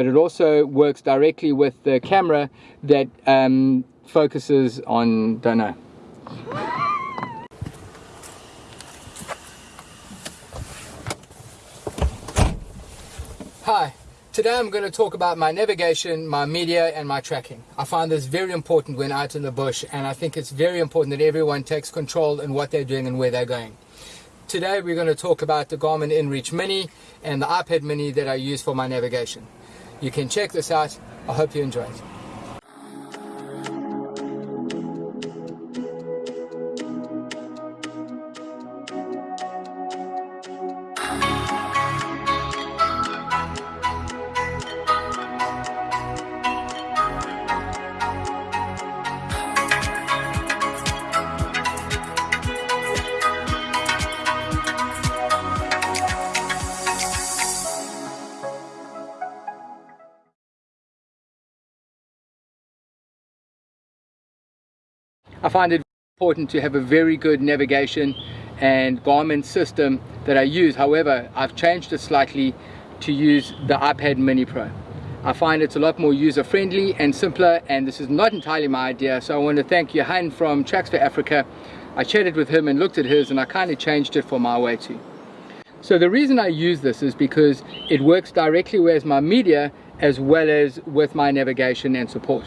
but it also works directly with the camera that um, focuses on, don't know. Hi, today I'm going to talk about my navigation, my media and my tracking. I find this very important when out in the bush and I think it's very important that everyone takes control in what they're doing and where they're going. Today we're going to talk about the Garmin InReach Mini and the iPad Mini that I use for my navigation. You can check this out. I hope you enjoy it. I find it important to have a very good navigation and Garmin system that I use. However, I've changed it slightly to use the iPad Mini Pro. I find it's a lot more user-friendly and simpler and this is not entirely my idea so I want to thank Johan from Tracks for Africa. I chatted with him and looked at his and I kind of changed it for my way too. So the reason I use this is because it works directly with my media as well as with my navigation and support.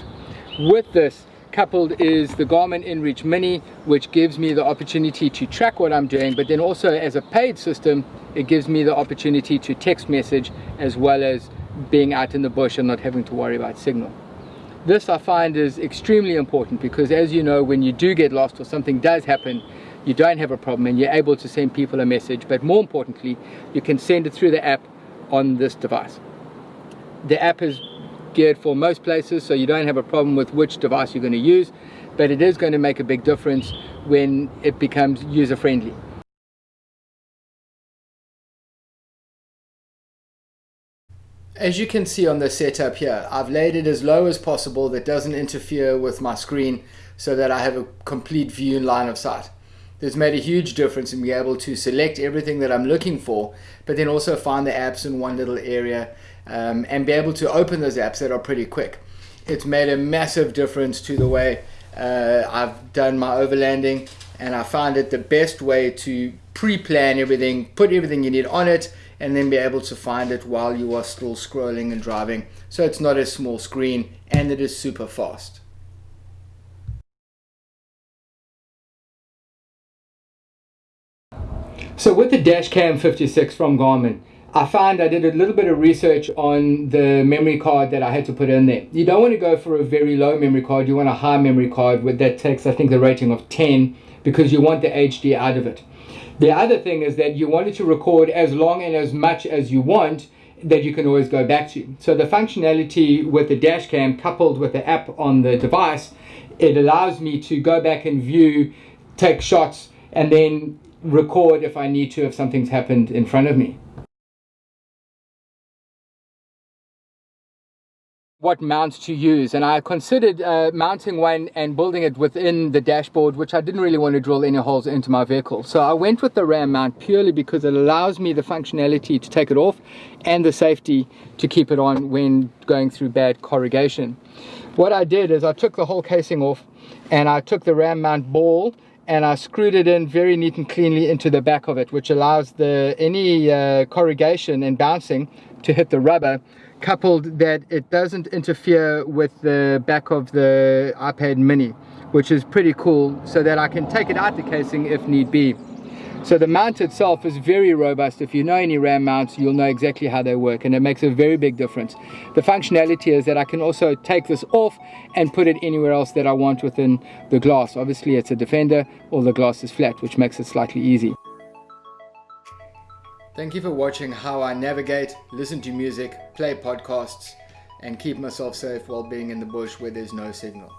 With this coupled is the Garmin InReach Mini which gives me the opportunity to track what I'm doing but then also as a paid system it gives me the opportunity to text message as well as being out in the bush and not having to worry about signal. This I find is extremely important because as you know when you do get lost or something does happen you don't have a problem and you're able to send people a message but more importantly you can send it through the app on this device. The app is geared for most places so you don't have a problem with which device you're going to use but it is going to make a big difference when it becomes user friendly. As you can see on the setup here, I've laid it as low as possible that doesn't interfere with my screen so that I have a complete view in line of sight. This made a huge difference in being able to select everything that I'm looking for, but then also find the apps in one little area um, and be able to open those apps that are pretty quick. It's made a massive difference to the way uh, I've done my overlanding and I found it the best way to pre-plan everything, put everything you need on it and then be able to find it while you are still scrolling and driving. So it's not a small screen and it is super fast. So with the Dashcam 56 from Garmin, I found I did a little bit of research on the memory card that I had to put in there. You don't want to go for a very low memory card, you want a high memory card with that takes I think the rating of 10 because you want the HD out of it. The other thing is that you want it to record as long and as much as you want that you can always go back to. So the functionality with the dash cam coupled with the app on the device, it allows me to go back and view, take shots and then record if I need to if something's happened in front of me. what mount to use and I considered uh, mounting one and building it within the dashboard which I didn't really want to drill any holes into my vehicle so I went with the ram mount purely because it allows me the functionality to take it off and the safety to keep it on when going through bad corrugation what I did is I took the whole casing off and I took the ram mount ball and I screwed it in very neat and cleanly into the back of it which allows the any uh, corrugation and bouncing to hit the rubber coupled that it doesn't interfere with the back of the iPad mini which is pretty cool so that I can take it out the casing if need be so the mount itself is very robust if you know any RAM mounts you'll know exactly how they work and it makes a very big difference the functionality is that I can also take this off and put it anywhere else that I want within the glass obviously it's a defender or the glass is flat which makes it slightly easy Thank you for watching how I navigate, listen to music, play podcasts, and keep myself safe while being in the bush where there's no signal.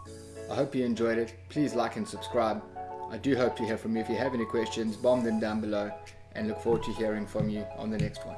I hope you enjoyed it. Please like and subscribe. I do hope to hear from you. If you have any questions, bomb them down below and look forward to hearing from you on the next one.